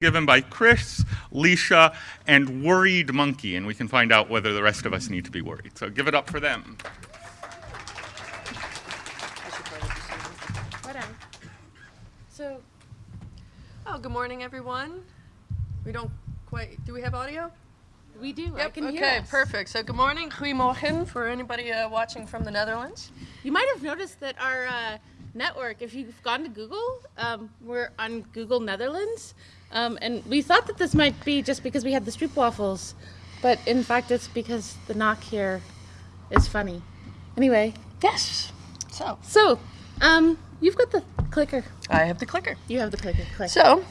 given by Chris, Lisha, and Worried Monkey, and we can find out whether the rest of us need to be worried. So give it up for them. So, Oh, good morning, everyone. We don't quite, do we have audio? we do. I can hear okay, perfect. So good morning, goedemorgen, for anybody uh, watching from the Netherlands. You might have noticed that our uh, network, if you've gone to Google, um, we're on Google Netherlands. Um, and we thought that this might be just because we had the stroop waffles, but in fact, it's because the NOC here is funny. Anyway, Yes. So, so um, you've got the clicker. I have the clicker. You have the clicker. Click. So,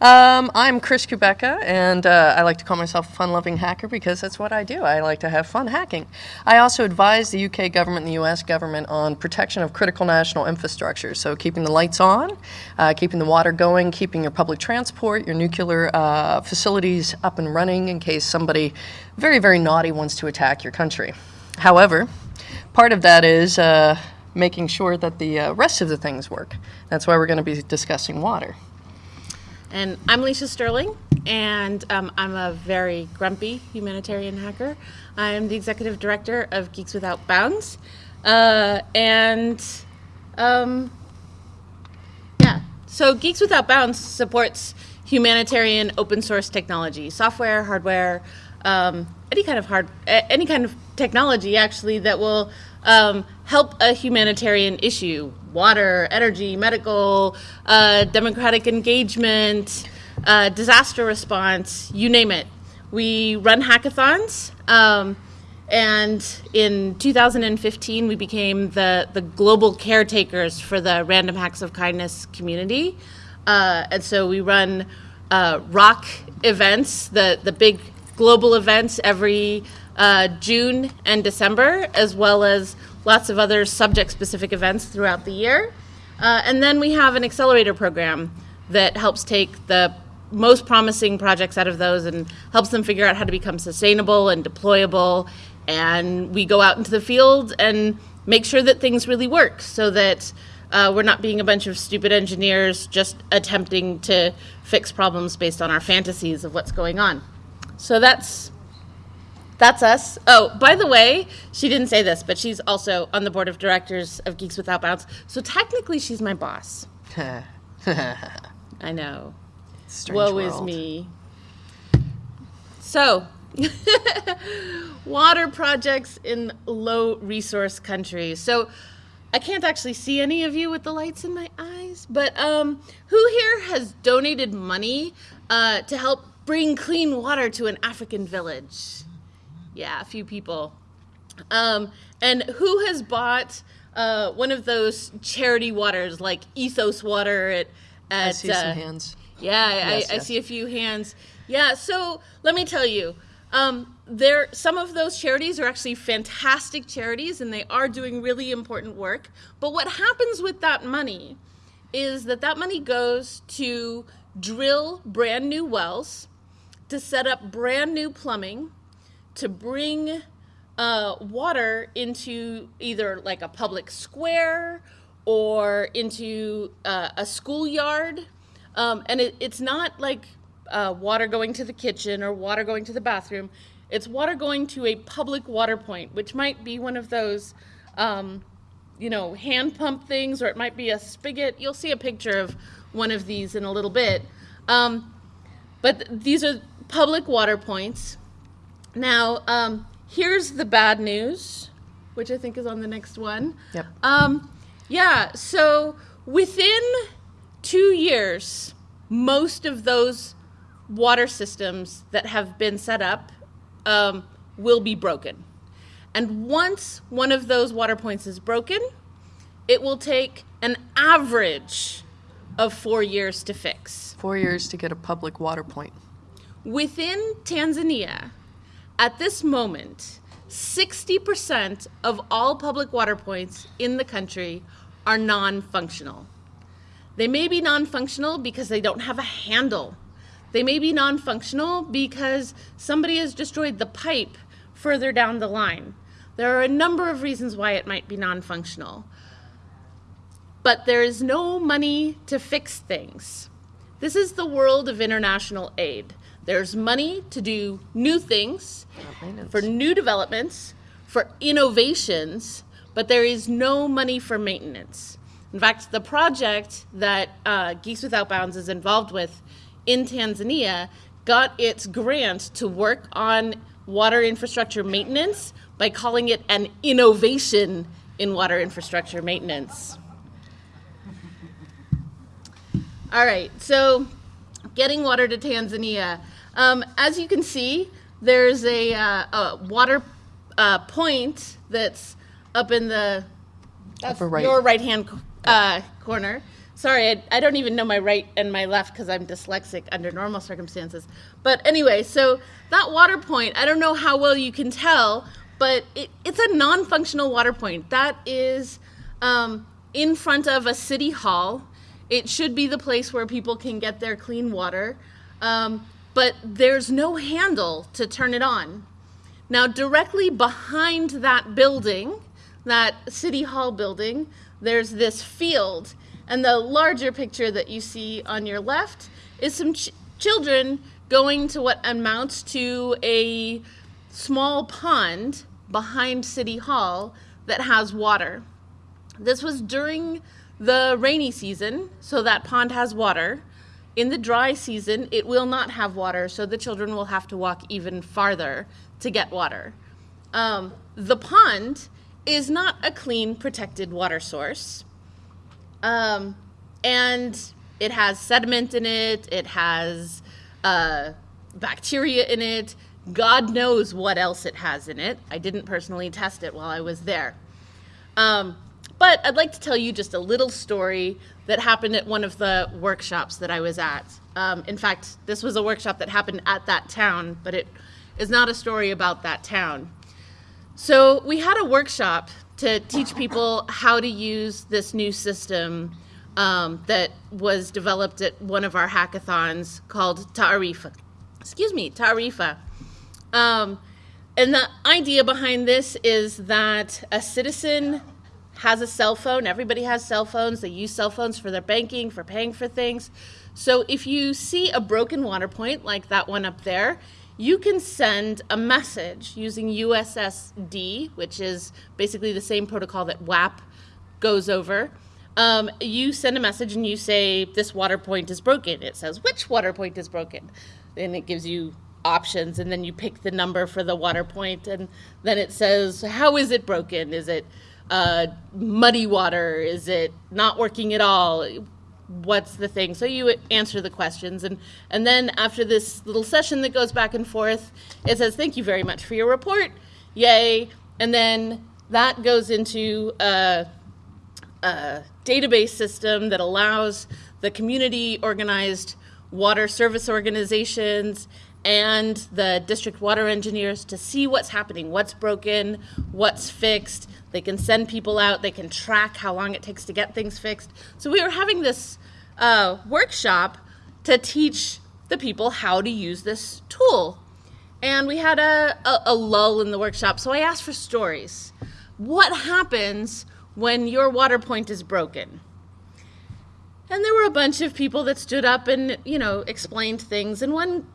um, I'm Chris Kubecka, and uh, I like to call myself a fun-loving hacker because that's what I do. I like to have fun hacking. I also advise the UK government and the US government on protection of critical national infrastructure, so keeping the lights on, uh, keeping the water going, keeping your public transport, your nuclear uh, facilities up and running in case somebody very, very naughty wants to attack your country. However, part of that is uh, making sure that the uh, rest of the things work. That's why we're going to be discussing water. And I'm Lisha Sterling, and um, I'm a very grumpy humanitarian hacker. I'm the executive director of Geeks Without Bounds. Uh, and um, yeah, so Geeks Without Bounds supports humanitarian open source technology, software, hardware, um, any kind of hard, any kind of technology actually that will um, help a humanitarian issue: water, energy, medical, uh, democratic engagement, uh, disaster response, you name it. We run hackathons. Um, and in 2015, we became the, the global caretakers for the Random Hacks of Kindness community. Uh, and so we run uh, RHoK events, the, the big global events every uh, June and December, as well as lots of other subject specific events throughout the year. Uh, and then we have an accelerator program that helps take the most promising projects out of those and helps them figure out how to become sustainable and deployable. And we go out into the field and make sure that things really work so that uh, we're not being a bunch of stupid engineers just attempting to fix problems based on our fantasies of what's going on. So that's that's us. Oh, by the way, she didn't say this, but she's also on the board of directors of Geeks Without Bounds. So technically, she's my boss. I know. Strange Woe is me. So, water projects in low resource countries. So, I can't actually see any of you with the lights in my eyes, but um, who here has donated money uh, to help bring clean water to an African village? Yeah, a few people. Um, and who has bought uh, one of those charity waters like Ethos Water at, at I see some uh, hands. yeah, I, Yes, I, I see a few hands. Yeah, so let me tell you, um, there some of those charities are actually fantastic charities, and they are doing really important work. But what happens with that money is that that money goes to drill brand new wells, to set up brand new plumbing, to bring uh, water into either like a public square or into uh, a schoolyard. Um, and it, it's not like uh, water going to the kitchen or water going to the bathroom. It's water going to a public water point, which might be one of those, um, you know, hand pump things, or it might be a spigot. You'll see a picture of one of these in a little bit. Um, but th- these are public water points. Now, um, here's the bad news, which I think is on the next one. Yep. Um, yeah, so within two years, most of those water systems that have been set up um, will be broken. And once one of those water points is broken, it will take an average of four years to fix. Four years to get a public water point. Within Tanzania, at this moment, 60% of all public water points in the country are non functional. They may be non functional because they don't have a handle. They may be non functional because somebody has destroyed the pipe further down the line. There are a number of reasons why it might be non functional. But there is no money to fix things. this is the world of international aid. There's money to do new things, for new developments, for innovations, but there is no money for maintenance. In fact, the project that uh, Geeks Without Bounds is involved with in Tanzania got its grant to work on water infrastructure maintenance by calling it an innovation in water infrastructure maintenance. All right, so getting water to Tanzania. Um, as you can see, there's a, uh, a water uh, point that's up in the that's Upper right. your right hand uh, corner. Sorry, I, I don't even know my right and my left because I'm dyslexic under normal circumstances. But anyway, so that water point, I don't know how well you can tell, but it, it's a non functional water point. That is um, in front of a city hall. It should be the place where people can get their clean water, um, but there's no handle to turn it on. Now, directly behind that building, that City Hall building, there's this field. And the larger picture that you see on your left is some ch- children going to what amounts to a small pond behind City Hall that has water. This was during the rainy season, so that pond has water. In the dry season, it will not have water, so the children will have to walk even farther to get water. Um, the pond is not a clean, protected water source. Um, and it has sediment in it, it has uh, bacteria in it. God knows what else it has in it. I didn't personally test it while I was there. Um, but I'd like to tell you just a little story that happened at one of the workshops that I was at. Um, in fact, this was a workshop that happened at that town, but it is not a story about that town. So we had a workshop to teach people how to use this new system um, that was developed at one of our hackathons called Taarifa. Excuse me, Taarifa. Um, and the idea behind this is that a citizen has a cell phone. Everybody has cell phones. They use cell phones for their banking, for paying for things. So if you see a broken water point like that one up there, you can send a message using USSD, which is basically the same protocol that WAP goes over. Um, you send a message and you say, This water point is broken. It says, Which water point is broken? And it gives you options, and then you pick the number for the water point, and then it says, How is it broken? Is it uh, muddy water? Is it not working at all? what's the thing so you answer the questions and and then after this little session that goes back and forth it says thank you very much for your report yay and then that goes into a, a database system that allows the community organized water service organizations and the district water engineers to see what's happening, what's broken, what's fixed. They can send people out, they can track how long it takes to get things fixed. So we were having this uh, workshop to teach the people how to use this tool. And we had a, a, a lull in the workshop, so I asked for stories. What happens when your water point is broken? And there were a bunch of people that stood up and, you know, explained things. And one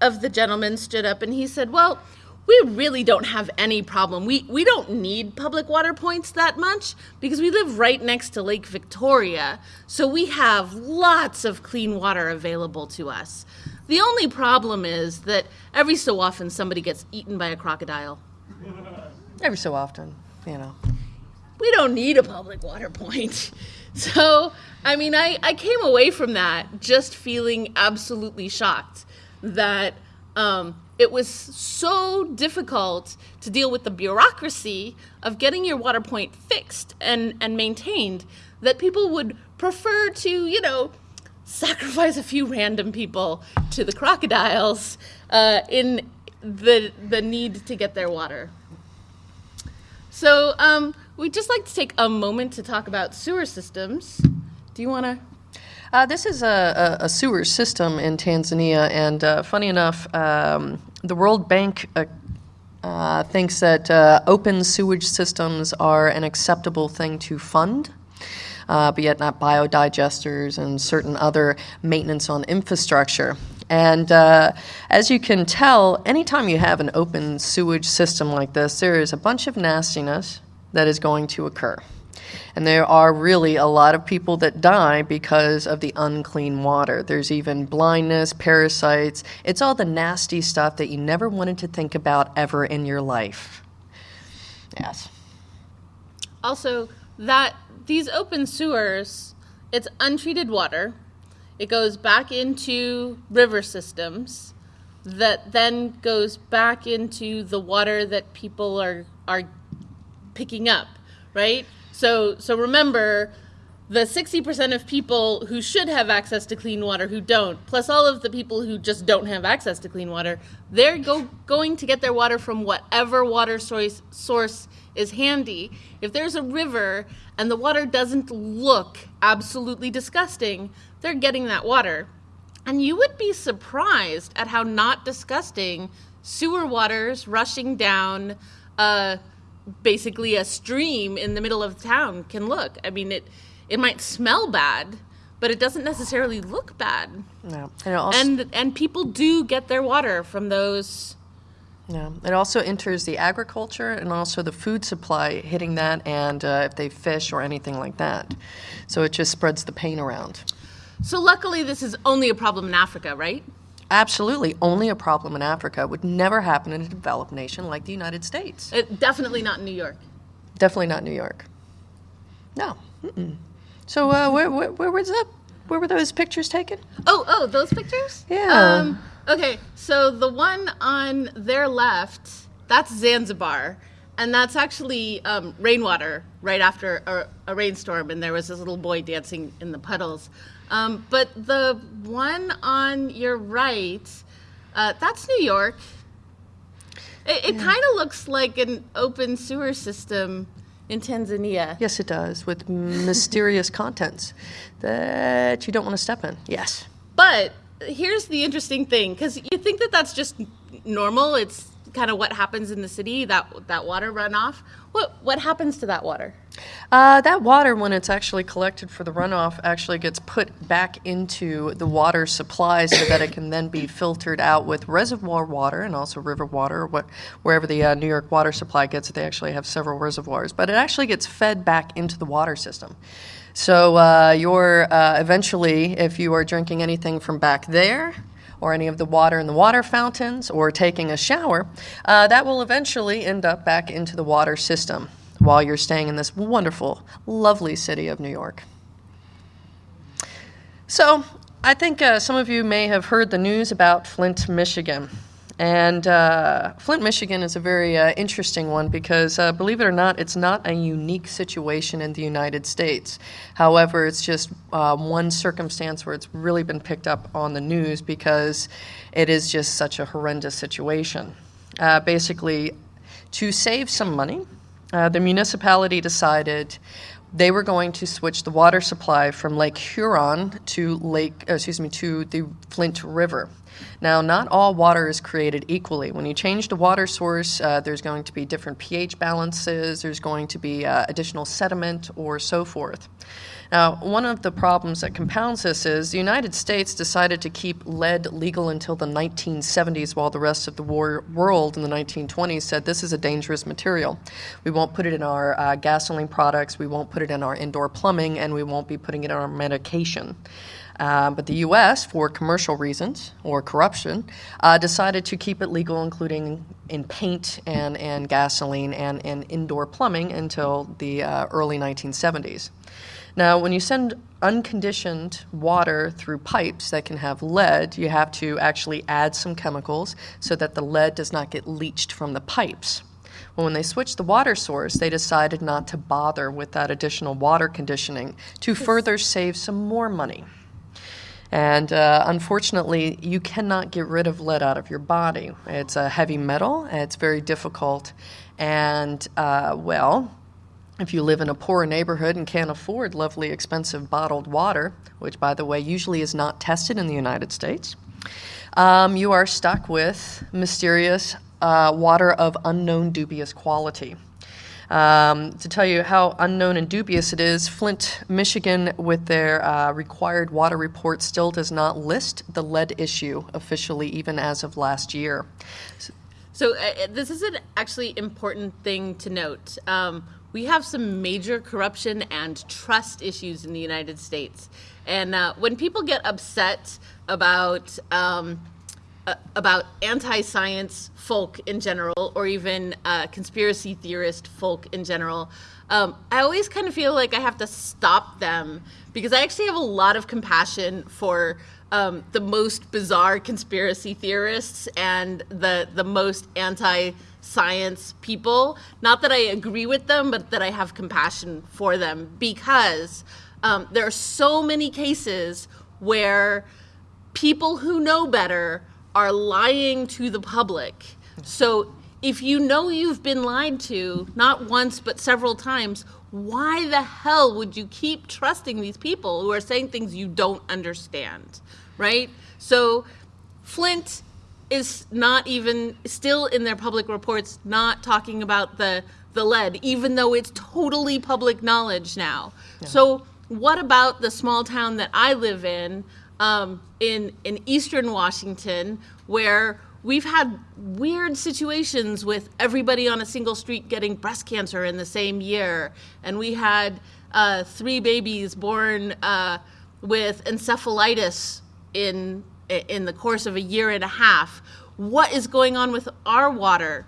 of the gentlemen stood up and he said, Well, we really don't have any problem. We, we don't need public water points that much because we live right next to Lake Victoria. So we have lots of clean water available to us. The only problem is that every so often somebody gets eaten by a crocodile. Every so often, you know. we don't need a public water point. So, I mean, I, I came away from that just feeling absolutely shocked that um, it was so difficult to deal with the bureaucracy of getting your water point fixed and, and maintained that people would prefer to, you know, sacrifice a few random people to the crocodiles uh, in the, the need to get their water. So um, we'd just like to take a moment to talk about sewer systems. Do you want to? Uh, this is a, a, a sewer system in Tanzania, and uh, funny enough, um, the World Bank uh, uh, thinks that uh, open sewage systems are an acceptable thing to fund. uh, but yet not biodigesters and certain other maintenance on infrastructure. And uh, as you can tell, anytime you have an open sewage system like this, there is a bunch of nastiness that is going to occur. And there are really a lot of people that die because of the unclean water. There's even blindness, parasites. It's all the nasty stuff that you never wanted to think about ever in your life. Yes. Also, that these open sewers, it's untreated water. It goes back into river systems that then goes back into the water that people are are picking up, right? So so remember the 60% of people who should have access to clean water who don't, plus all of the people who just don't have access to clean water, they're go, going to get their water from whatever water source, source is handy. If there's a river and the water doesn't look absolutely disgusting, they're getting that water. And you would be surprised at how not disgusting sewer waters rushing down uh, basically a stream in the middle of town can look. I mean, it it might smell bad, but it doesn't necessarily look bad. No. And, also, And and people do get their water from those. yeah. it also enters the agriculture and also the food supply hitting that, and uh, if they fish or anything like that. So it just spreads the pain around. So luckily, this is only a problem in Africa, right? Absolutely, only a problem in Africa would never happen in a developed nation like the United States. It, definitely not in New York. Definitely not New York. No. Mm-mm. So uh, where, where where was that? Where were those pictures taken? Oh, oh, those pictures? Yeah. Um, okay, so the one on their left, that's Zanzibar. And that's actually um, rainwater right after a, a rainstorm, and there was this little boy dancing in the puddles. Um, but the one on your right, uh, that's New York. It, it kind of looks like an open sewer system in Tanzania. Yes, it does, with mysterious contents that you don't want to step in. Yes. But here's the interesting thing because you think that that's just normal. It's kind of what happens in the city that that water runoff. What what happens to that water? Uh, that water, when it's actually collected for the runoff, actually gets put back into the water supply so that it can then be filtered out with reservoir water and also river water, what, wherever the uh, New York water supply gets it. They actually have several reservoirs, but it actually gets fed back into the water system. So uh, you're uh, eventually, if you are drinking anything from back there, or any of the water in the water fountains, or taking a shower, uh, that will eventually end up back into the water system while you're staying in this wonderful, lovely city of New York. So, I think uh, some of you may have heard the news about Flint, Michigan. And uh, Flint, Michigan is a very uh, interesting one because, uh, believe it or not, it's not a unique situation in the United States. However, it's just uh, one circumstance where it's really been picked up on the news because it is just such a horrendous situation. Uh, basically, to save some money, uh, the municipality decided they were going to switch the water supply from Lake Huron to Lake, excuse me, to the Flint River. Now, not all water is created equally. When you change the water source, uh, there's going to be different pH balances, there's going to be uh, additional sediment, or so forth. Now, one of the problems that compounds this is the United States decided to keep lead legal until the 1970s, while the rest of the world in the 1920s said this is a dangerous material. We won't put it in our uh, gasoline products, we won't put it in our indoor plumbing, and we won't be putting it in our medication. Uh, but the U.S., for commercial reasons or corruption, uh, decided to keep it legal, including in paint and, and gasoline and, and indoor plumbing, until the uh, early 1970s. Now, when you send unconditioned water through pipes that can have lead, you have to actually add some chemicals so that the lead does not get leached from the pipes. Well, when they switched the water source, they decided not to bother with that additional water conditioning to further save some more money. And uh, unfortunately, you cannot get rid of lead out of your body. It's a heavy metal, it's very difficult. And, uh, well, if you live in a poor neighborhood and can't afford lovely, expensive bottled water, which, by the way, usually is not tested in the United States, um, you are stuck with mysterious uh, water of unknown dubious quality. Um, to tell you how unknown and dubious it is, Flint, Michigan, with their uh, required water report, still does not list the lead issue officially, even as of last year. So uh, this is an actually important thing to note. Um, we have some major corruption and trust issues in the United States, and uh, when people get upset about um, uh, about anti-science folk in general, or even uh, conspiracy theorist folk in general, um, I always kind of feel like I have to stop them because I actually have a lot of compassion for um, the most bizarre conspiracy theorists and the the most anti-science people. Not that I agree with them, but that I have compassion for them because um, there are so many cases where people who know better are lying to the public. So if you know you've been lied to, not once but several times, why the hell would you keep trusting these people who are saying things you don't understand? Right? So Flint is not even still in their public reports not talking about the the lead even though it's totally public knowledge now. So what about the small town that I live in um, in in eastern Washington where we've had weird situations with everybody on a single street getting breast cancer in the same year, and we had uh, three babies born uh, with encephalitis in in the course of a year and a half. What is going on with our water?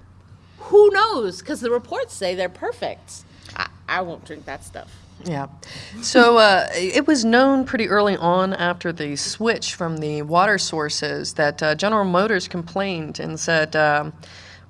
Who knows? Because the reports say they're perfect. I, I won't drink that stuff. Yeah. So uh, it was known pretty early on after the switch from the water sources that uh, General Motors complained and said, um,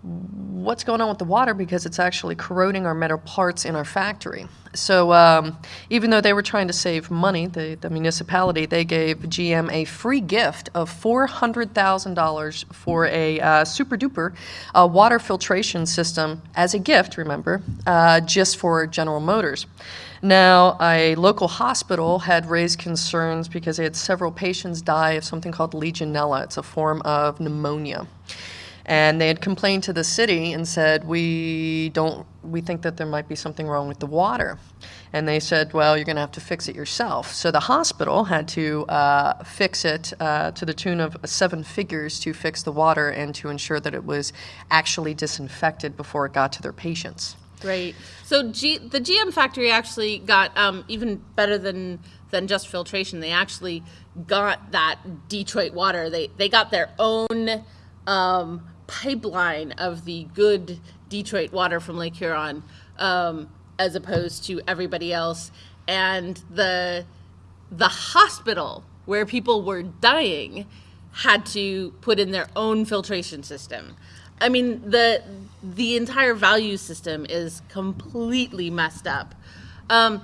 What's going on with the water? Because it's actually corroding our metal parts in our factory. So um, even though they were trying to save money, the, the municipality, they gave GM a free gift of $400,000 for a uh, super duper uh, water filtration system as a gift, remember, uh, just for General Motors. Now, a local hospital had raised concerns because they had several patients die of something called Legionella. It's a form of pneumonia. And they had complained to the city and said, "We don't. We think that there might be something wrong with the water." And they said, "Well, you're going to have to fix it yourself." So the hospital had to uh, fix it uh, to the tune of seven figures to fix the water and to ensure that it was actually disinfected before it got to their patients. Right. So G, the GM factory actually got um, even better than than just filtration. They actually got that Detroit water. They they got their own um, pipeline of the good Detroit water from Lake Huron, um, as opposed to everybody else. And the the hospital where people were dying had to put in their own filtration system. I mean, the the entire value system is completely messed up. Um,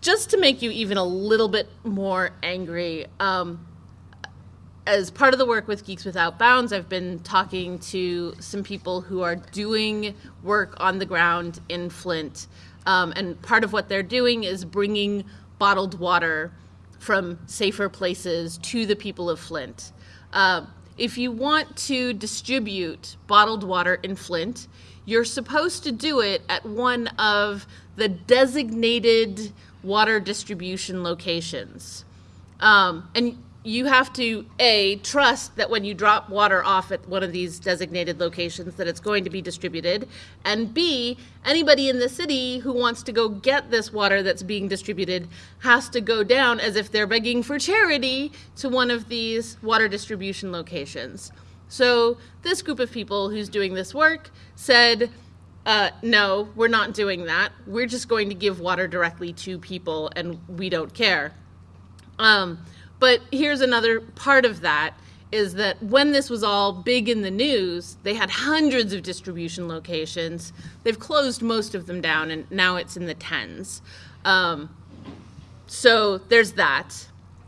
just to make you even a little bit more angry, um, as part of the work with Geeks Without Bounds, I've been talking to some people who are doing work on the ground in Flint. Um, and part of what they're doing is bringing bottled water from safer places to the people of Flint. Uh, if you want to distribute bottled water in Flint, you're supposed to do it at one of the designated water distribution locations. Um, and you have to a trust that when you drop water off at one of these designated locations that it's going to be distributed. And b anybody in the city who wants to go get this water that's being distributed has to go down as if they're begging for charity to one of these water distribution locations. So this group of people who's doing this work said uh, no we're not doing that. We're just going to give water directly to people and we don't care. Um, but here's another part of that is that when this was all big in the news, they had hundreds of distribution locations. They've closed most of them down, and now it's in the tens. Um, so there's that.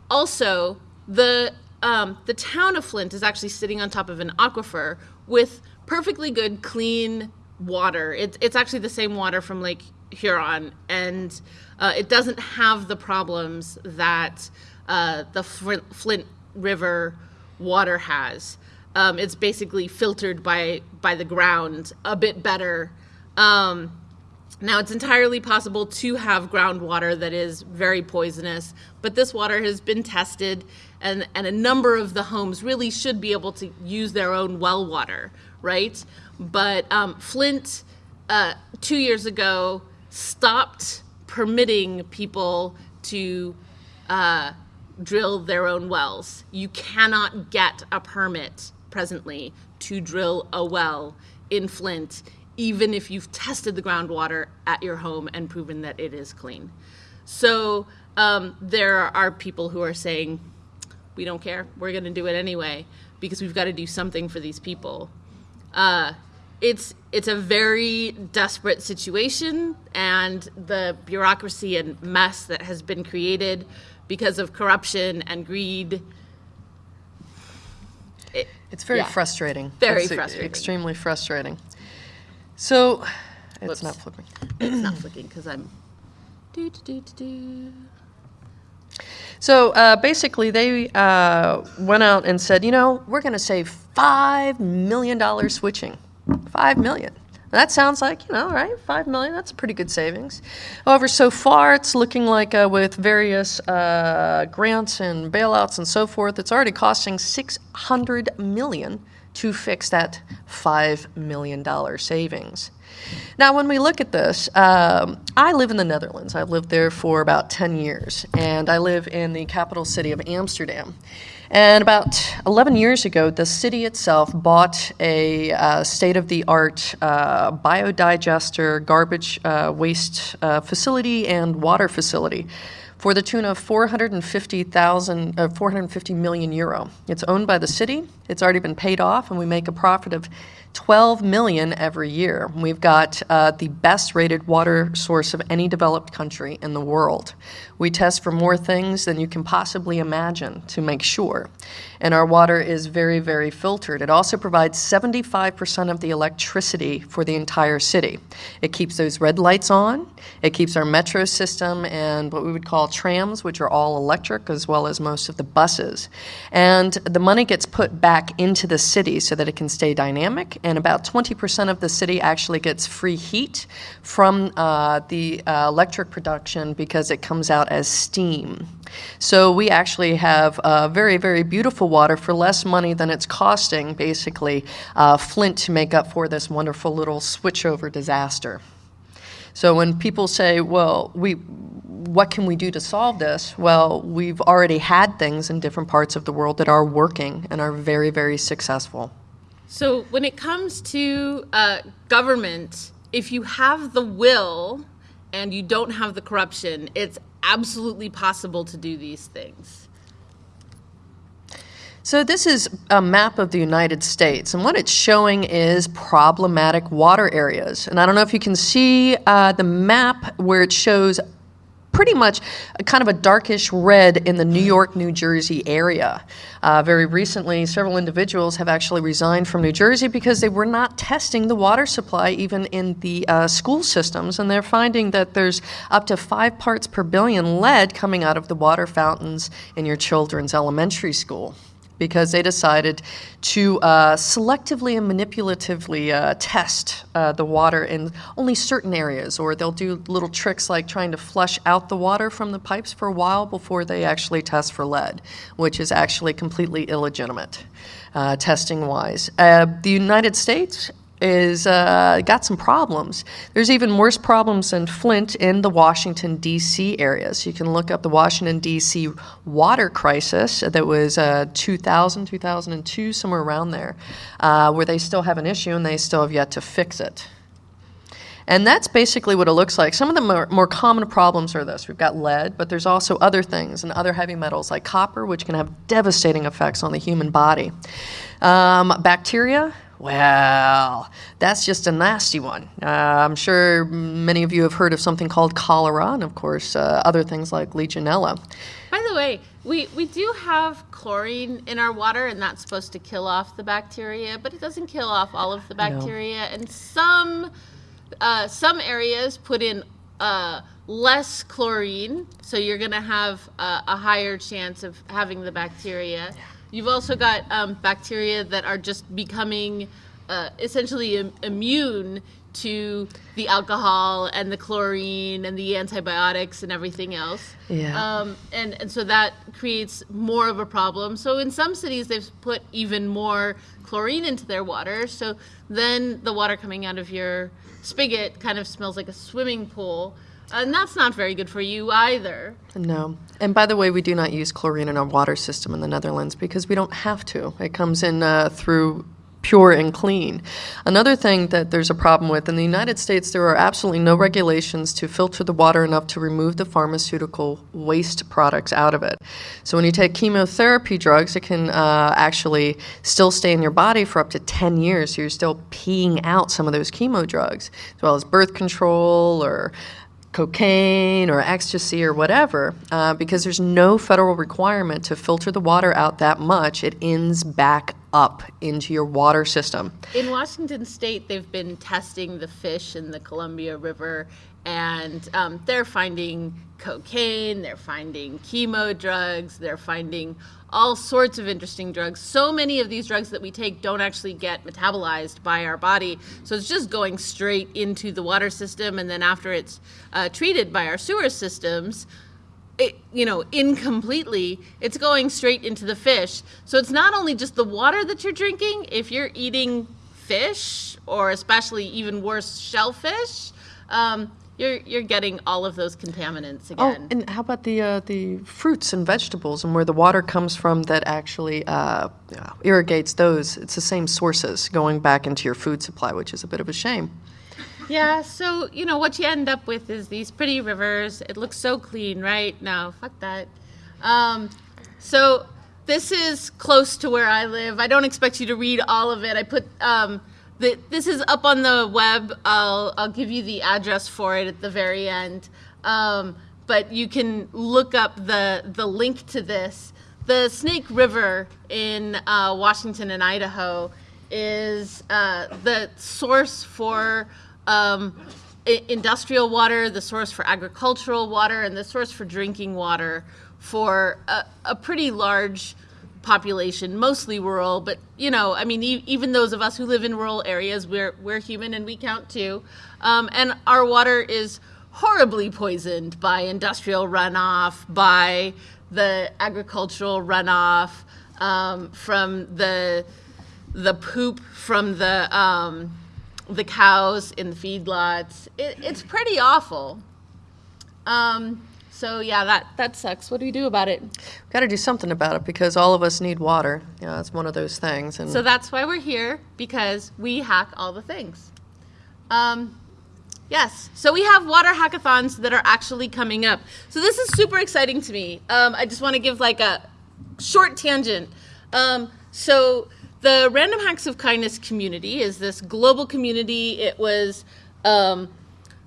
Also, the um, the town of Flint is actually sitting on top of an aquifer with perfectly good, clean water. It's it's actually the same water from Lake Huron, and uh, it doesn't have the problems that uh, the Flint River water has. Um, it's basically filtered by by the ground a bit better. Um, Now, it's entirely possible to have groundwater that is very poisonous, but this water has been tested, and, and a number of the homes really should be able to use their own well water, right? But um, Flint, uh, two years ago, stopped permitting people to uh, drill their own wells. You cannot get a permit presently to drill a well in Flint, even if you've tested the groundwater at your home and proven that it is clean. So um, there are people who are saying, we don't care, we're going to do it anyway because we've got to do something for these people. Uh, it's it's a very desperate situation, and the bureaucracy and mess that has been created because of corruption and greed. It, It's very Yeah. frustrating. Very It's frustrating. Extremely frustrating. So, it's Whoops. not flipping. it's not flicking because I'm. Do, do, do, do, do. So uh, basically, they uh, went out and said, you know, we're going to save five million dollars switching. Five million. That sounds like, you know, right? Five million, that's a pretty good savings. However, so far it's looking like uh, with various uh, grants and bailouts and so forth, it's already costing 600 million to fix that $5 million savings. Now, when we look at this, um, I live in the Netherlands. I've lived there for about 10 years, and I live in the capital city of Amsterdam. And about 11 years ago, the city itself bought a uh, state of the art uh, biodigester, garbage uh, waste uh, facility, and water facility for the tune of 450,000, uh, 450 million euro. It's owned by the city. It's already been paid off, and we make a profit of 12 million every year. We've got uh, the best rated water source of any developed country in the world. We test for more things than you can possibly imagine to make sure. And our water is very, very filtered. It also provides 75% of the electricity for the entire city. It keeps those red lights on, it keeps our metro system and what we would call trams, which are all electric, as well as most of the buses. And the money gets put back into the city so that it can stay dynamic. And about 20% of the city actually gets free heat from uh, the uh, electric production because it comes out as steam. So we actually have uh, very, very beautiful water for less money than it's costing, basically, uh, Flint to make up for this wonderful little switchover disaster. So when people say, well, we, what can we do to solve this? Well, we've already had things in different parts of the world that are working and are very, very successful. So when it comes to uh, government, if you have the will and you don't have the corruption, it's absolutely possible to do these things. So this is a map of the United States, and what it's showing is problematic water areas. And I don't know if you can see uh, the map where it shows pretty much kind of a darkish red in the New York, New Jersey area. Uh, very recently, several individuals have actually resigned from New Jersey because they were not testing the water supply even in the uh, school systems, and they're finding that there's up to five parts per billion lead coming out of the water fountains in your children's elementary school because they decided to uh, selectively and manipulatively uh, test uh, the water in only certain areas, or they'll do little tricks like trying to flush out the water from the pipes for a while before they actually test for lead, which is actually completely illegitimate uh, testing wise. Uh, the United States is uh, got some problems. There's even worse problems in Flint in the Washington, D.C. area. So you can look up the Washington, D.C. water crisis that was uh, 2000, 2002, somewhere around there, uh, where they still have an issue and they still have yet to fix it. And that's basically what it looks like. Some of the more, more, common problems are this. We've got lead, but there's also other things and other heavy metals like copper, which can have devastating effects on the human body. Um, bacteria, well, that's just a nasty one. Uh, I'm sure many of you have heard of something called cholera, and of course, uh, other things like Legionella. By the way, we, we do have chlorine in our water, and that's supposed to kill off the bacteria, but it doesn't kill off all of the bacteria. And some uh, some areas put in uh, less chlorine, so you're going to have uh, a higher chance of having the bacteria. You've also got um, bacteria that are just becoming uh, essentially Im- immune to the alcohol and the chlorine and the antibiotics and everything else. Yeah. Um, and, and so that creates more of a problem. So in some cities, they've put even more chlorine into their water. So then the water coming out of your spigot kind of smells like a swimming pool. And that's not very good for you either. No. And by the way, we do not use chlorine in our water system in the Netherlands because we don't have to. It comes in uh, through pure and clean. Another thing that there's a problem with in the United States, there are absolutely no regulations to filter the water enough to remove the pharmaceutical waste products out of it. So when you take chemotherapy drugs, it can uh, actually still stay in your body for up to 10 years. So you're still peeing out some of those chemo drugs, as well as birth control or cocaine or ecstasy or whatever, uh, because there's no federal requirement to filter the water out that much. It ends back up into your water system. In Washington state, they've been testing the fish in the Columbia River, and um, they're finding cocaine, they're finding chemo drugs, they're finding all sorts of interesting drugs. So many of these drugs that we take don't actually get metabolized by our body, so it's just going straight into the water system, and then after it's uh, treated by our sewer systems, it, you know, incompletely, it's going straight into the fish. So it's not only just the water that you're drinking, if you're eating fish, or especially even worse, shellfish, um, you're, you're getting all of those contaminants again. Oh, again. and how about the uh, the fruits and vegetables and where the water comes from that actually uh, irrigates those? It's the same sources going back into your food supply, which is a bit of a shame. Yeah, so you know what you end up with is these pretty rivers. It looks so clean, right? No, fuck that. Um, so this is close to where I live. I don't expect you to read all of it. I put um, the, this is up on the web. I'll I'll give you the address for it at the very end. Um, but you can look up the the link to this. The Snake River in uh, Washington and Idaho is uh, the source for um, industrial water, the source for agricultural water, and the source for drinking water for a, a pretty large population, mostly rural. But you know, I mean, e- even those of us who live in rural areas, we're we're human and we count too. Um, and our water is horribly poisoned by industrial runoff, by the agricultural runoff, um, from the the poop from the um, the cows in the feedlots. It, it's pretty awful. Um, so yeah, that that sucks. What do we do about it? We've got to do something about it because all of us need water. You know, it's one of those things. And So that's why we're here because we hack all the things. Um, yes. So we have water hackathons that are actually coming up. So this is super exciting to me. Um, I just want to give like a short tangent. Um, so the Random Hacks of Kindness community is this global community. It was um,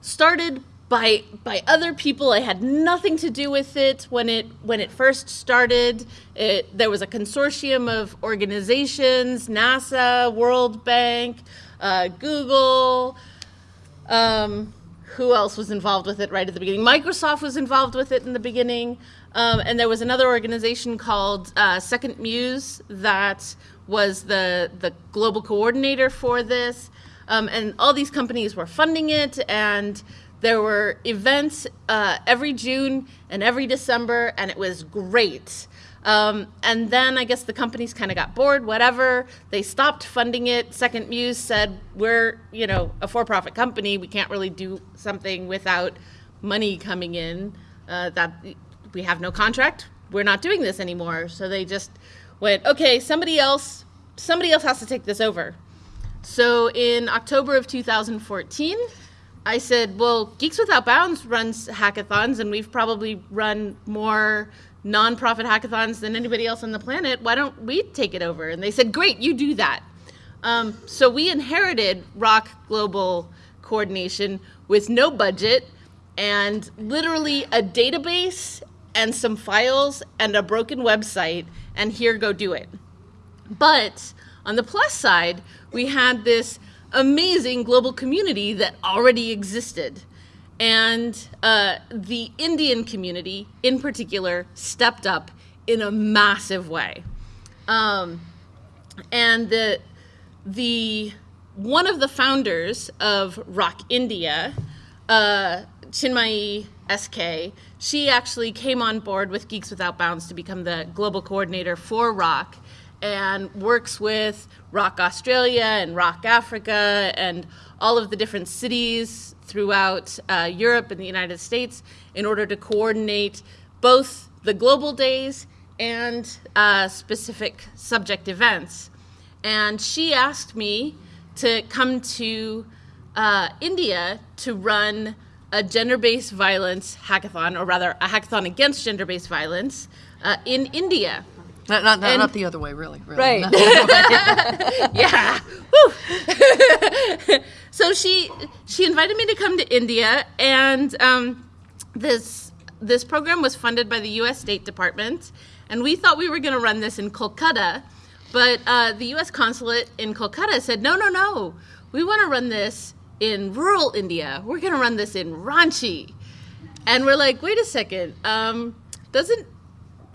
started by by other people. I had nothing to do with it when it when it first started. It, there was a consortium of organizations: NASA, World Bank, uh, Google. Um, who else was involved with it right at the beginning? Microsoft was involved with it in the beginning, um, and there was another organization called uh, SecondMuse that was the the global coordinator for this, um, and all these companies were funding it, and there were events uh, every June and every December, and it was great. Um, and then I guess the companies kind of got bored, whatever. They stopped funding it. SecondMuse said, We're, you know, a for profit company. We can't really do something without money coming in. Uh, that we have no contract. We're not doing this anymore. So they just went, Okay, somebody else, somebody else has to take this over. So in October of 2014, I said, well, Geeks Without Bounds runs hackathons, and we've probably run more nonprofit hackathons than anybody else on the planet. Why don't we take it over? And they said, great, you do that. Um, so we inherited RHoK Global Coordination with no budget and literally a database and some files and a broken website, and here, go do it. But on the plus side, we had this amazing global community that already existed. And uh, the Indian community, in particular, stepped up in a massive way. Um, and the, the one of the founders of RHoK India, uh, Chinmayi SK, she actually came on board with Geeks Without Bounds to become the global coordinator for RHoK and works with RHoK Australia and RHoK Africa and all of the different cities throughout uh, Europe and the United States in order to coordinate both the global days and uh, specific subject events. And she asked me to come to uh, India to run a gender based violence hackathon, or rather, a hackathon against gender based violence uh, in India. Not, not, not, And- not the other way, really. really. Right. Not the other way. yeah. So she she invited me to come to India, and um, this this program was funded by the U.S. State Department, and we thought we were going to run this in Kolkata, but uh, the U.S. consulate in Kolkata said, no, no, no, we want to run this in rural India. We're going to run this in Ranchi, and we're like, wait a second, um, doesn't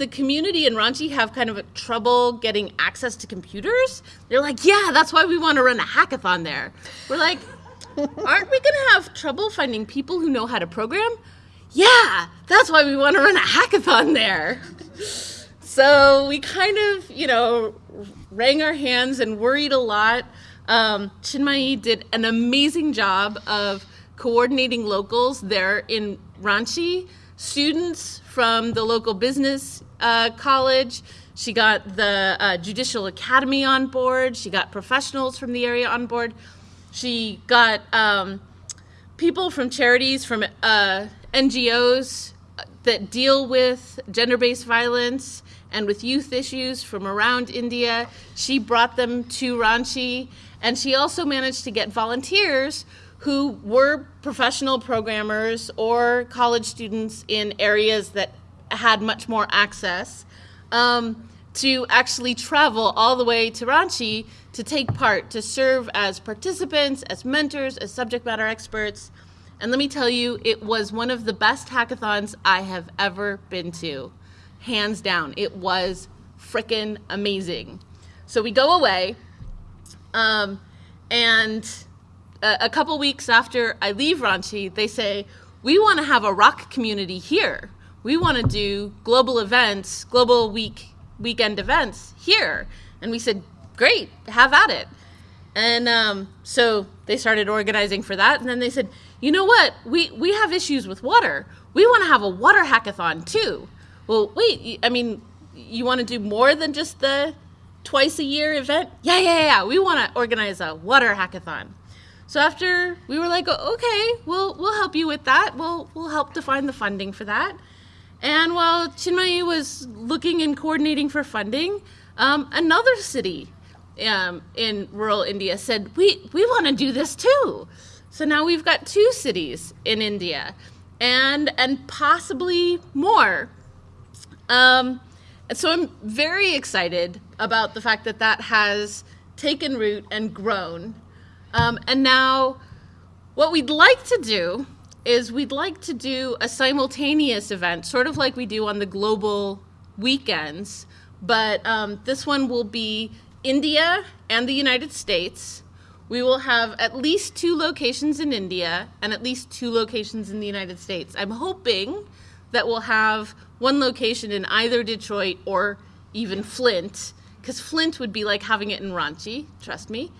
the community in Ranchi have kind of a trouble getting access to computers? They're like, yeah, that's why we want to run a hackathon there. We're like, aren't we going to have trouble finding people who know how to program? Yeah, that's why we want to run a hackathon there. So we kind of, you know, wrang our hands and worried a lot. Um, Chinmayi did an amazing job of coordinating locals there in Ranchi, students from the local business uh, college. She got the uh, Judicial Academy on board. She got professionals from the area on board. She got um, people from charities, from uh, NGOs that deal with gender based violence and with youth issues from around India. She brought them to Ranchi, and she also managed to get volunteers who were professional programmers or college students in areas that had much more access um, to actually travel all the way to Ranchi to take part, to serve as participants, as mentors, as subject matter experts. And let me tell you, it was one of the best hackathons I have ever been to. Hands down. It was frickin' amazing. So we go away, um, and a, a couple weeks after I leave Ranchi, they say, We want to have a RHoK community here. We want to do global events, global week weekend events here. And we said, Great, have at it. And um, so they started organizing for that. And then they said, you know what? We, we have issues with water. We want to have a water hackathon too. Well, wait, I mean, you want to do more than just the twice a year event? Yeah, yeah, yeah. We want to organize a water hackathon. So after we were like, okay, we'll we'll help you with that. We'll we'll help to find the funding for that. And while Chinmayi was looking and coordinating for funding, um, another city um, in rural India said, "We we want to do this too." So now we've got two cities in India, and and possibly more. Um, and so I'm very excited about the fact that that has taken root and grown. Um, and now, what we'd like to do is we'd like to do a simultaneous event, sort of like we do on the global weekends, but um, this one will be India and the United States. We will have at least two locations in India and at least two locations in the United States. I'm hoping that we'll have one location in either Detroit or even Flint, because Flint would be like having it in Ranchi, trust me.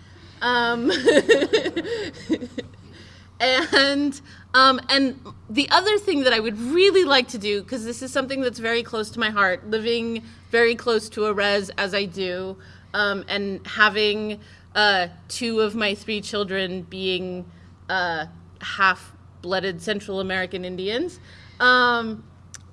Um, and um, and the other thing that I would really like to do, because this is something that's very close to my heart, living very close to a res as I do, um, and having uh, two of my three children being uh, half-blooded Central American Indians. Um,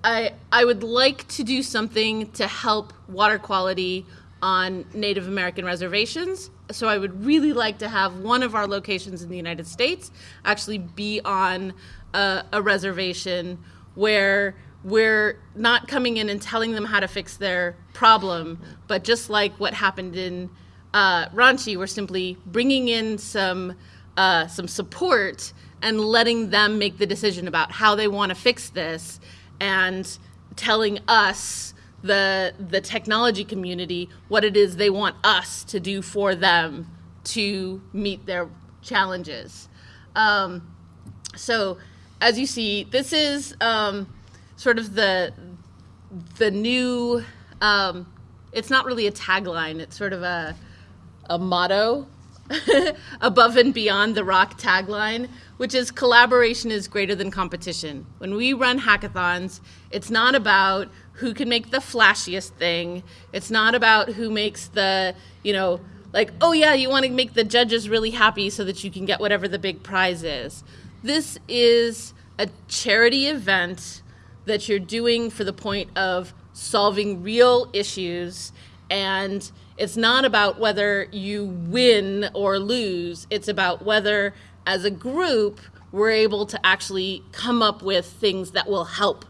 I I would like to do something to help water quality on Native American reservations. So I would really like to have one of our locations in the United States actually be on a, a reservation where we're not coming in and telling them how to fix their problem, but just like what happened in uh, Ranchi, we're simply bringing in some uh, some support and letting them make the decision about how they want to fix this and telling us the the technology community what it is they want us to do for them to meet their challenges. Um, so, as you see, this is um, sort of the the new. Um, it's not really a tagline. It's sort of a a motto above and beyond the RHoK tagline, which is collaboration is greater than competition. When we run hackathons, it's not about who can make the flashiest thing. It's not about who makes the, you know, like, oh yeah, you want to make the judges really happy so that you can get whatever the big prize is. This is a charity event that you're doing for the point of solving real issues and it's not about whether you win or lose it's about whether as a group we're able to actually come up with things that will help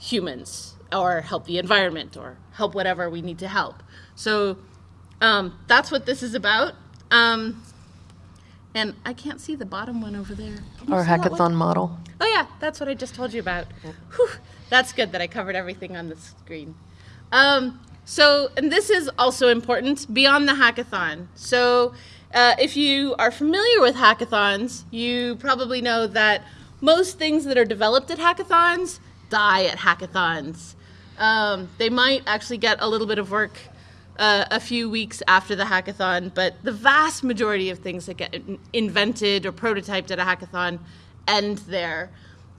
humans or help the environment or help whatever we need to help so um, that's what this is about um, and i can't see the bottom one over there Our see that one? hackathon model. Oh yeah, that's what I just told you about. Whew, that's good that I covered everything on the screen. Um, so, and this is also important beyond the hackathon. So, uh, if you are familiar with hackathons, you probably know that most things that are developed at hackathons die at hackathons. Um, they might actually get a little bit of work uh, a few weeks after the hackathon, but the vast majority of things that get in- invented or prototyped at a hackathon end there.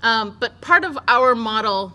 Um, but part of our model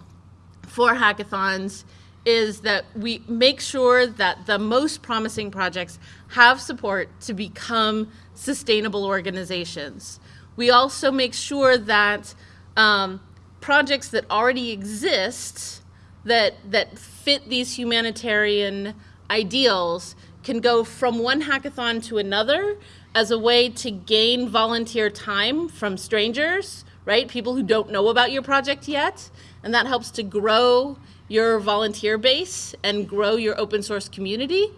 for hackathons is that we make sure that the most promising projects have support to become sustainable organizations. We also make sure that um, projects that already exist that that fit these humanitarian ideals can go from one hackathon to another as a way to gain volunteer time from strangers, right? People who don't know about your project yet, and that helps to grow your volunteer base and grow your open source community.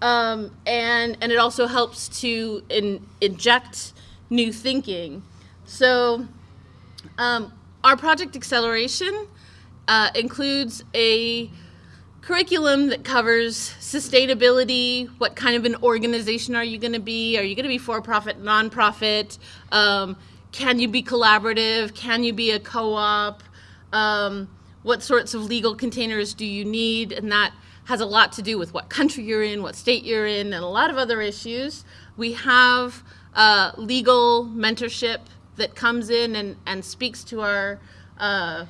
Um, and and it also helps to in, inject new thinking. So um, our project acceleration uh, includes a curriculum that covers sustainability. What kind of an organization are you going to be? Are you going to be for profit, nonprofit? Um, can you be collaborative? Can you be a co op? Um, what sorts of legal containers do you need? And that has a lot to do with what country you're in, what state you're in, and a lot of other issues. We have uh, legal mentorship that comes in and, and speaks to our uh,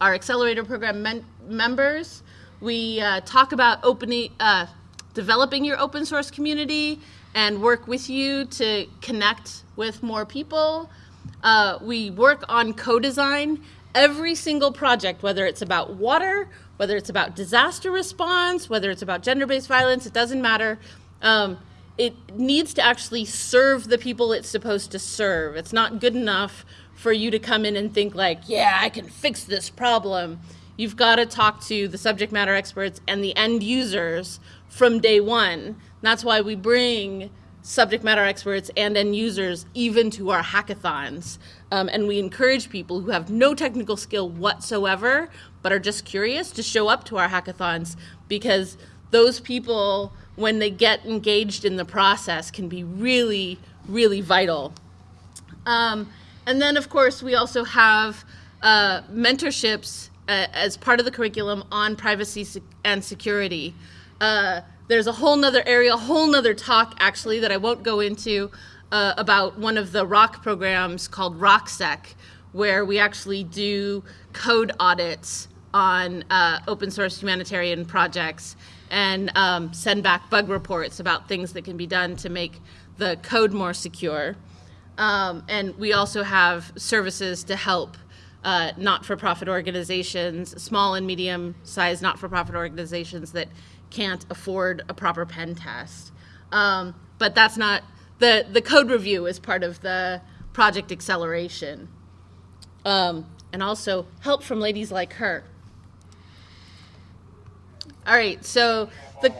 our accelerator program men- members. We uh, talk about opening, uh, developing your open source community and work with you to connect with more people. Uh, we work on co-design. Every single project, whether it's about water, whether it's about disaster response, whether it's about gender-based violence, it doesn't matter. Um, it needs to actually serve the people it's supposed to serve. It's not good enough for you to come in and think like, yeah, I can fix this problem. You've got to talk to the subject matter experts and the end users from day one. That's why we bring subject matter experts and end users even to our hackathons. Um, and we encourage people who have no technical skill whatsoever, but are just curious to show up to our hackathons because those people, when they get engaged in the process, can be really, really vital. Um, and then, of course, we also have uh, mentorships uh, as part of the curriculum on privacy and security. Uh, there's a whole nother area, a whole nother talk actually that I won't go into uh, about one of the RHoK programs called RHoKSec, where we actually do code audits on uh, open source humanitarian projects and um, send back bug reports about things that can be done to make the code more secure. Um, and we also have services to help uh, not for profit organizations, small and medium sized not for profit organizations that can't afford a proper pen test. Um, but that's not the, the code review is part of the project acceleration. Um, and also help from ladies like her. All right, so the,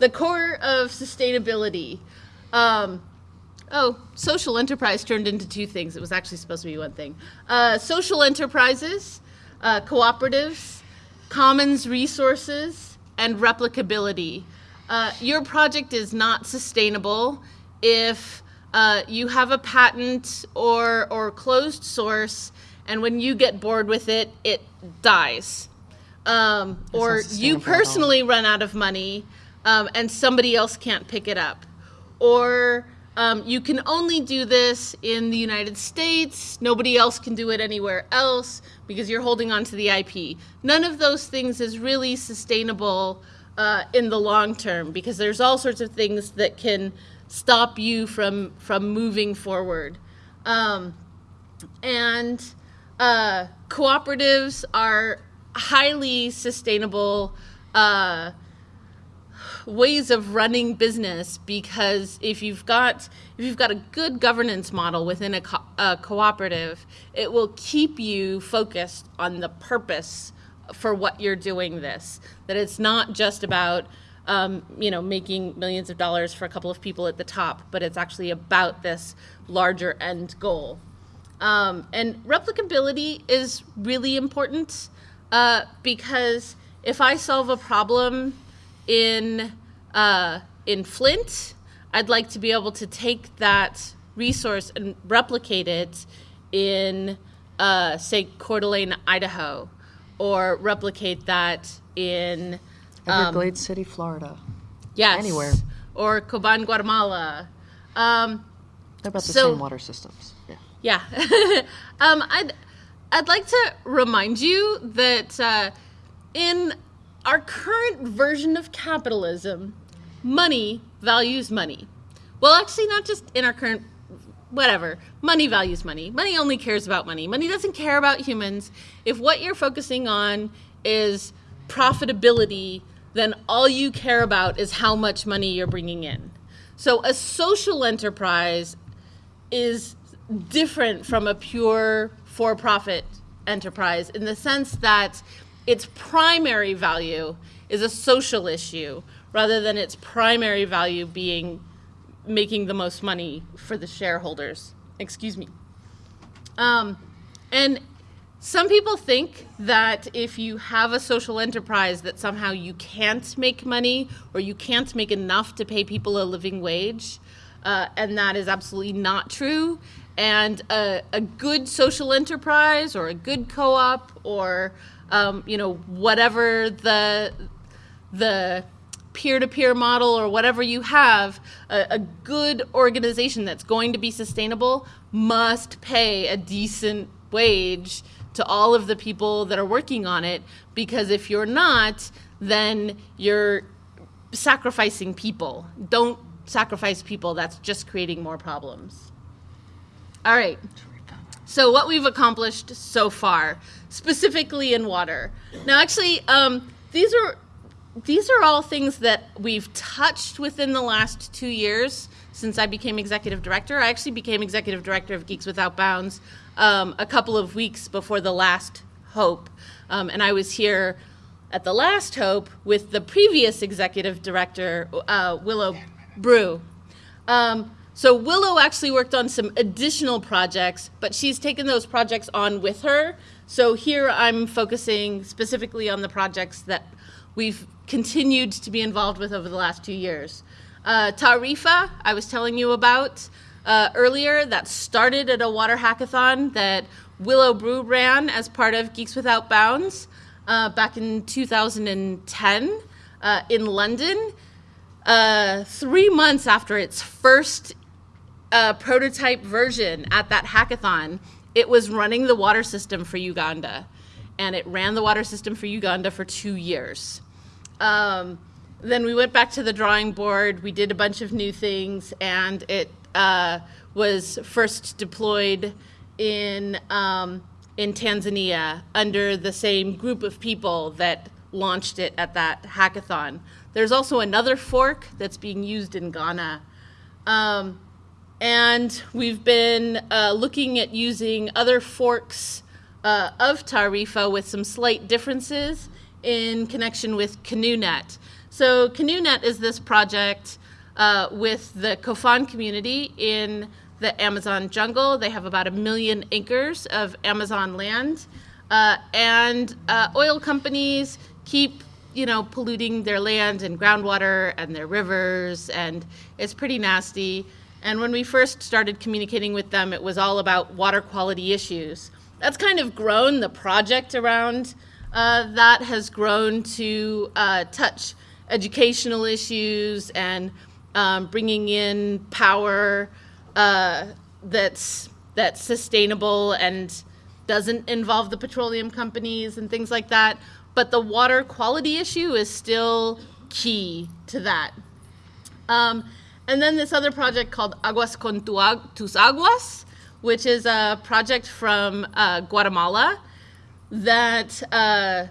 the core of sustainability. Um, Oh, social enterprise turned into two things. It was actually supposed to be one thing. Uh, social enterprises, uh, cooperatives, commons resources, and replicability. Uh, your project is not sustainable if uh, you have a patent or or closed source, and when you get bored with it, it dies, um, or you sustainable at all. personally run out of money, um, and somebody else can't pick it up, or um, you can only do this in the United States. Nobody else can do it anywhere else because you're holding on to the IP. None of those things is really sustainable uh, in the long term because there's all sorts of things that can stop you from from moving forward. Um, and uh, cooperatives are highly sustainable. Uh, ways of running business because if you've got if you've got a good governance model within a, co- a cooperative it will keep you focused on the purpose for what you're doing this. That it's not just about um, you know making millions of dollars for a couple of people at the top but it's actually about this larger end goal. Um, and replicability is really important uh, because if I solve a problem in uh, in Flint, I'd like to be able to take that resource and replicate it in, uh, say, Coeur d'Alene, Idaho, or replicate that in Everglades City, Florida. yes, Anywhere. or Coban, Guatemala. Um, They're about the So- same water systems. Yeah. Yeah. um, I'd, I'd like to remind you that uh, in our current version of capitalism, money values money. Well, actually, not just in our current, whatever. Money values money. Money only cares about money. Money doesn't care about humans. If what you're focusing on is profitability, then all you care about is how much money you're bringing in. So a social enterprise is different from a pure for profit enterprise in the sense that its primary value is a social issue rather than its primary value being making the most money for the shareholders. Excuse me. Um, and some people think that if you have a social enterprise that somehow you can't make money or you can't make enough to pay people a living wage uh, and that is absolutely not true and a, a good social enterprise or a good co-op or um, you know whatever the the peer-to-peer model or whatever you have a, a good organization that's going to be sustainable must pay a decent wage to all of the people that are working on it because if you're not then you're sacrificing people. Don't sacrifice people that's just creating more problems. All right. So what we've accomplished so far, specifically in water. Now, actually, um, these are these are all things that we've touched within the last two years since I became executive director. I actually became executive director of Geeks Without Bounds um, a couple of weeks before the last Hope, um, and I was here at the last Hope with the previous executive director, uh, Willow Brugh. Um, so Willow actually worked on some additional projects, but she's taken those projects on with her. So here I'm focusing specifically on the projects that we've continued to be involved with over the last two years. Uh, Taarifa, I was telling you about uh, earlier, that started at a water hackathon that Willow Brugh ran as part of Geeks Without Bounds uh, back in 2010 uh, in London. Uh, three months after its first uh, prototype version at that hackathon, it was running the water system for Uganda. And it ran the water system for Uganda for two years. Um, then we went back to the drawing board. We did a bunch of new things, and it uh, was first deployed in um, in Tanzania under the same group of people that launched it at that hackathon. There's also another fork that's being used in Ghana. Um, and we've been uh, looking at using other forks uh, of Taarifa with some slight differences in connection with CanoeNet. So CanoeNet is this project uh, with the Kofan community in the Amazon jungle. They have about a million acres of Amazon land. Uh, and uh, oil companies keep you know, polluting their land and groundwater and their rivers, and it's pretty nasty. And when we first started communicating with them, it was all about water quality issues. That's kind of grown. The project around uh, that has grown to uh, touch educational issues and um, bringing in power uh, that's that's sustainable and doesn't involve the petroleum companies and things like that. But the water quality issue is still key to that. Um, and then this other project called Aguas con tus Aguas, which is a project from uh, Guatemala that uh,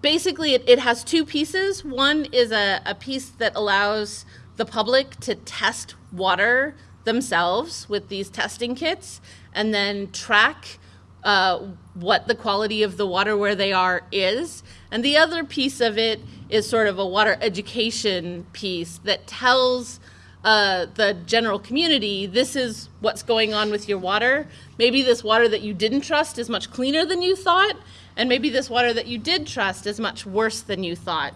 basically it, it has two pieces. One is a, a piece that allows the public to test water themselves with these testing kits and then track uh, what the quality of the water where they are is. And the other piece of it is sort of a water education piece that tells uh, the general community this is what's going on with your water. Maybe this water that you didn't trust is much cleaner than you thought, and maybe this water that you did trust is much worse than you thought.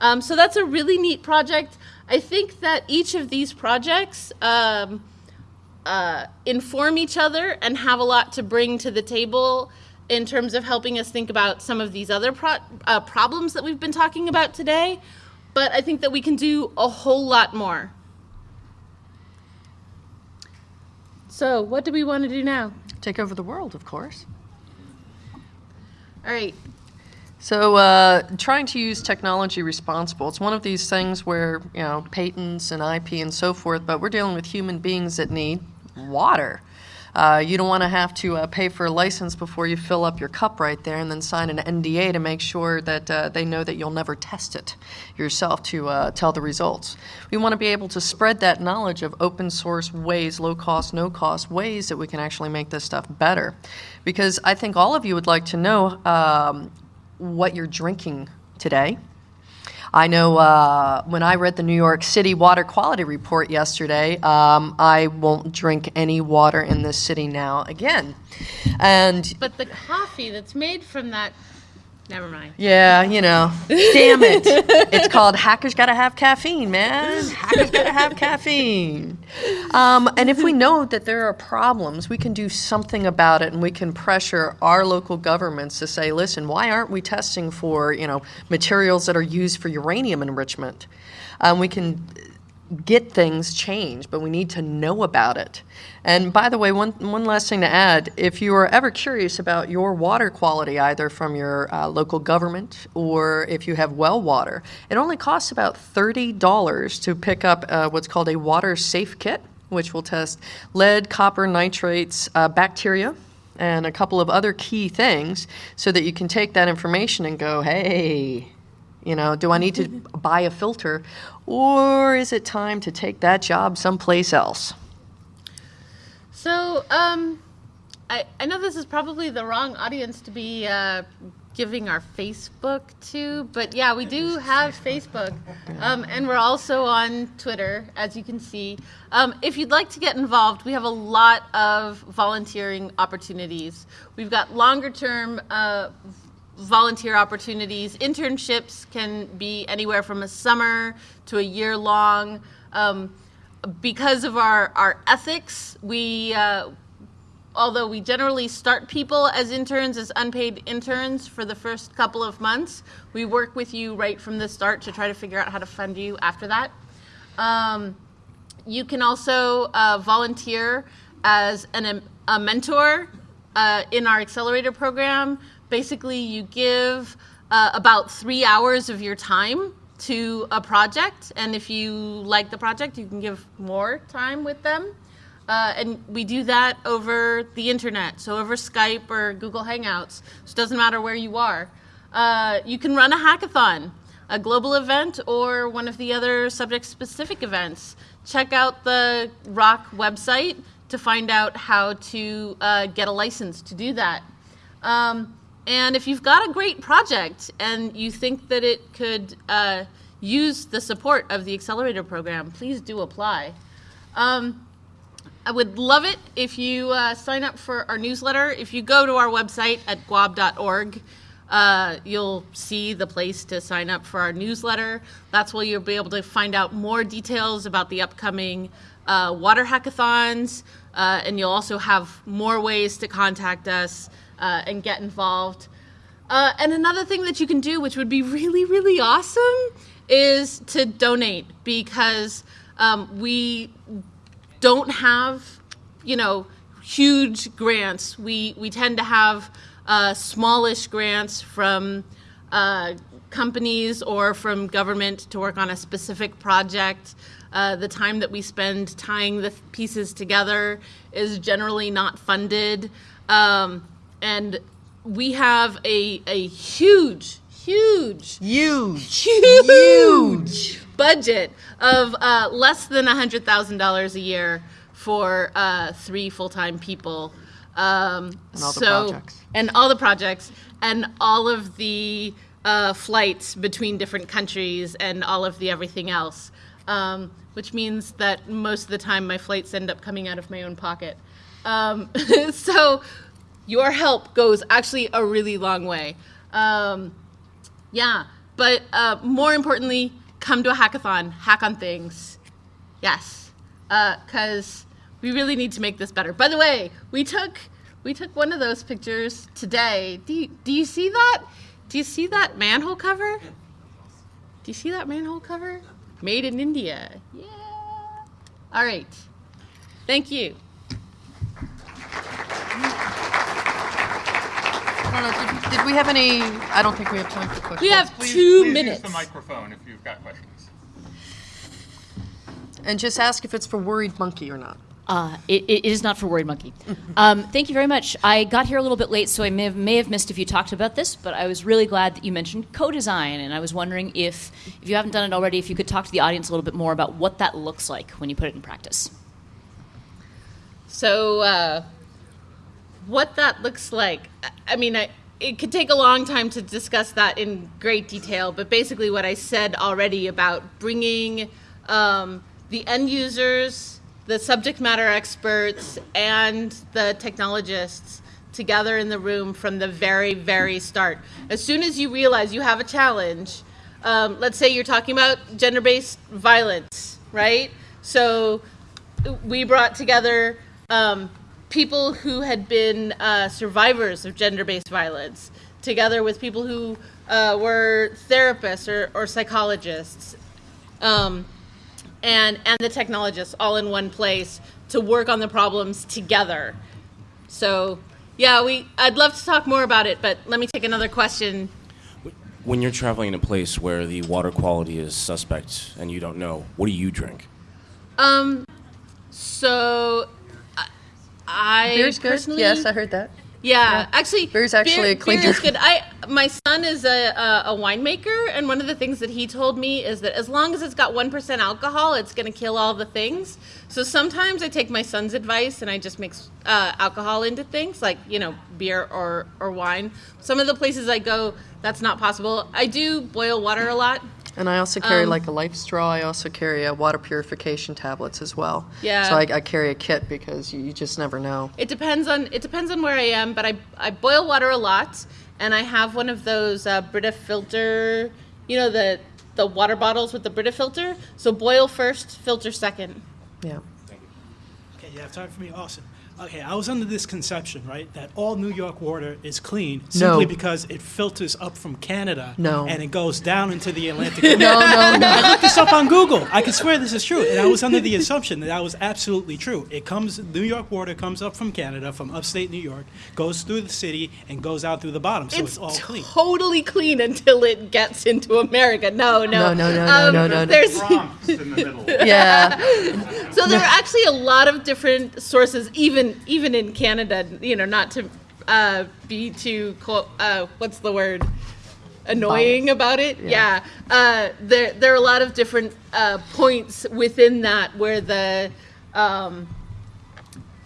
Um, so that's a really neat project. I think that each of these projects um, uh, inform each other and have a lot to bring to the table in terms of helping us think about some of these other pro- uh, problems that we've been talking about today. But I think that we can do a whole lot more. So, what do we want to do now? Take over the world, of course. All right. So, uh, trying to use technology responsible. It's one of these things where, you know, patents and IP and so forth, but we're dealing with human beings that need water. Uh, you don't want to have to uh, pay for a license before you fill up your cup right there and then sign an NDA to make sure that uh, they know that you'll never test it yourself to uh, tell the results. We want to be able to spread that knowledge of open source ways, low cost, no cost ways that we can actually make this stuff better. Because I think all of you would like to know um, what you're drinking today. I know uh, when I read the New York City Water Quality Report yesterday, um, I won't drink any water in this city now again. And But the coffee that's made from that, never mind. yeah, you know, damn it. It's called Hackers Gotta Have Caffeine, man. Hackers Gotta Have Caffeine. Um, and if we know that there are problems, we can do something about it and we can pressure our local governments to say, listen, why aren't we testing for, you know, materials that are used for uranium enrichment? Um, we can get things changed, but we need to know about it. And by the way, one, one last thing to add if you are ever curious about your water quality, either from your uh, local government or if you have well water, it only costs about $30 to pick up uh, what's called a water safe kit, which will test lead, copper, nitrates, uh, bacteria. And a couple of other key things so that you can take that information and go, hey, you know, do I need to buy a filter or is it time to take that job someplace else? So, um, I, I know this is probably the wrong audience to be uh, giving our Facebook to, but yeah, we do have Facebook. Um, and we're also on Twitter, as you can see. Um, if you'd like to get involved, we have a lot of volunteering opportunities. We've got longer term uh, volunteer opportunities. Internships can be anywhere from a summer to a year long. Um, because of our, our ethics, we, uh, although we generally start people as interns, as unpaid interns for the first couple of months, we work with you right from the start to try to figure out how to fund you after that. Um, you can also uh, volunteer as an, a mentor uh, in our accelerator program. Basically, you give uh, about three hours of your time to a project, and if you like the project, you can give more time with them. Uh, and we do that over the internet, so over Skype or Google Hangouts. So it doesn't matter where you are. Uh, you can run a hackathon, a global event, or one of the other subject-specific events. Check out the RHoK website to find out how to uh, get a license to do that. Um, and if you've got a great project and you think that it could uh, use the support of the accelerator program, please do apply. Um, I would love it if you uh, sign up for our newsletter. If you go to our website at gwob.org, uh, you'll see the place to sign up for our newsletter. That's where you'll be able to find out more details about the upcoming uh, water hackathons, uh, and you'll also have more ways to contact us uh, and get involved. Uh, and another thing that you can do, which would be really, really awesome, is to donate because um, we don't have, you know, huge grants. We we tend to have uh, smallish grants from uh, companies or from government to work on a specific project. Uh, the time that we spend tying the pieces together is generally not funded, um, and we have a a huge, huge Huge. huge budget of uh, less than $100,000 a year for uh, three full time people. Um, And all the so, projects. And all the projects, and all of the uh, flights between different countries, and all of the everything else. Um, which means that most of the time my flights end up coming out of my own pocket. Um, so your help goes actually a really long way. Um, yeah, but uh, more importantly, come to a hackathon, hack on things. Yes, because we really need to make this better. By the way, we took we took one of those pictures today. Do you, do you see that? Do you see that manhole cover? Do you see that manhole cover? Made in India. Yeah. All right. Thank you. I don't know, did, did we have any, I don't think we have time for questions. We have Please- two please minutes. Use the microphone if you've got questions. And just ask if it's for worried monkey or not. Uh, it, it is not for Worried Monkey. Um, thank you very much. I got here a little bit late, so I may have, may have missed if you talked about this, but I was really glad that you mentioned co-design, and I was wondering if, if you haven't done it already, if you could talk to the audience a little bit more about what that looks like when you put it in practice. So, uh, what that looks like, I- mean, I, it could take a long time to discuss that in great detail, but basically, what I said already about bringing um, the end users, the subject matter experts, and the technologists together in the room from the very, very start. As soon as you realize you have a challenge, um, let's say you're talking about gender based violence, right? So, we brought together um, people who had been uh, survivors of gender-based violence, together with people who uh, were therapists or, or psychologists, um, and and the technologists all in one place to work on the problems together. So, yeah, we I'd love to talk more about it, but let me take another question. When you're traveling in a place where the water quality is suspect and you don't know, what do you drink? Um, so I- I Beer's good? personally Yes, I heard that. Yeah, actually, Beer's actually a clean beer is good. I my son is a, a a winemaker, and one of the things that he told me is that as long as it's got one percent alcohol, it's going to kill all the things. So sometimes I take my son's advice and I just mix uh, alcohol into things like you know beer or or wine. Some of the places I go, that's not possible. I do boil water a lot. And I also carry Um, like a life straw. I also carry a water purification tablets as well. Yeah. So I, I carry a kit because you, you just never know. It depends on it depends on where I am, but I I boil water a lot, and I have one of those uh, Brita filter, you know the the water bottles with the Brita filter. So boil first, filter second. Yeah. Okay, you have time for me? Awesome. Okay, I was under this conception, right, that all New York water is clean simply No. because it filters up from Canada No. and it goes down into the Atlantic No, no, no. I looked this up on Google. I can swear this is true. And I was under the assumption that that was absolutely true. It comes, New York water comes up from Canada, from upstate New York, goes through the city, and goes out through the bottom. So it's, all clean. totally clean until it gets into America. No, no, No, no, no, no, Um, no, no, no. There's Bronx in the middle. Yeah. so there are actually a lot of different sources, even even in Canada. You know, not to uh, be too co- uh, what's the word annoying about it. Yeah, Uh, there there are a lot of different uh, points within that where the um,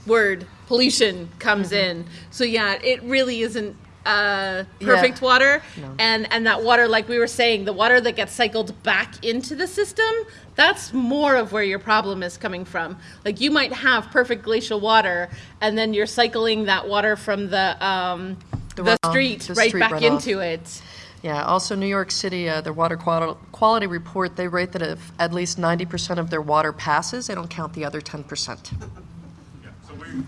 word pollution comes in. So yeah, it really isn't uh, perfect Yeah. water, No. and and that water, like we were saying, the water that gets cycled back into the system, that's more of where your problem is coming from. Like you might have perfect glacial water, and then you're cycling that water from the um, the, runoff, street the right street back runoff. into it. Yeah, also New York City, uh, their water quality report, they rate that if at least 90% of their water passes, they don't count the other 10%. Yeah, so we,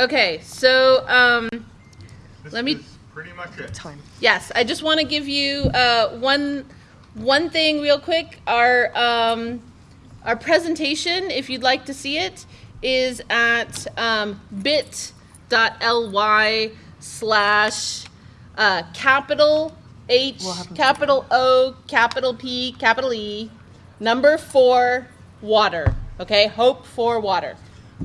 Okay, so um, this Let me- is pretty much it. Time. yes, I just want to give you uh, one one thing real quick. Our um, our presentation, if you'd like to see it, is at um, bit.ly slash uh, capital H, capital O, capital P, capital E, number four, water. Okay, hope for water.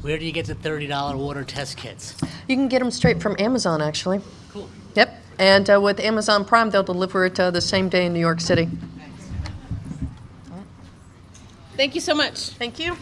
Where do you get the thirty dollar water test kits? You can get them straight from Amazon, actually. Cool. Yep, and uh, with Amazon Prime, they'll deliver it uh, the same day in New York City. Thank you so much. Thank you.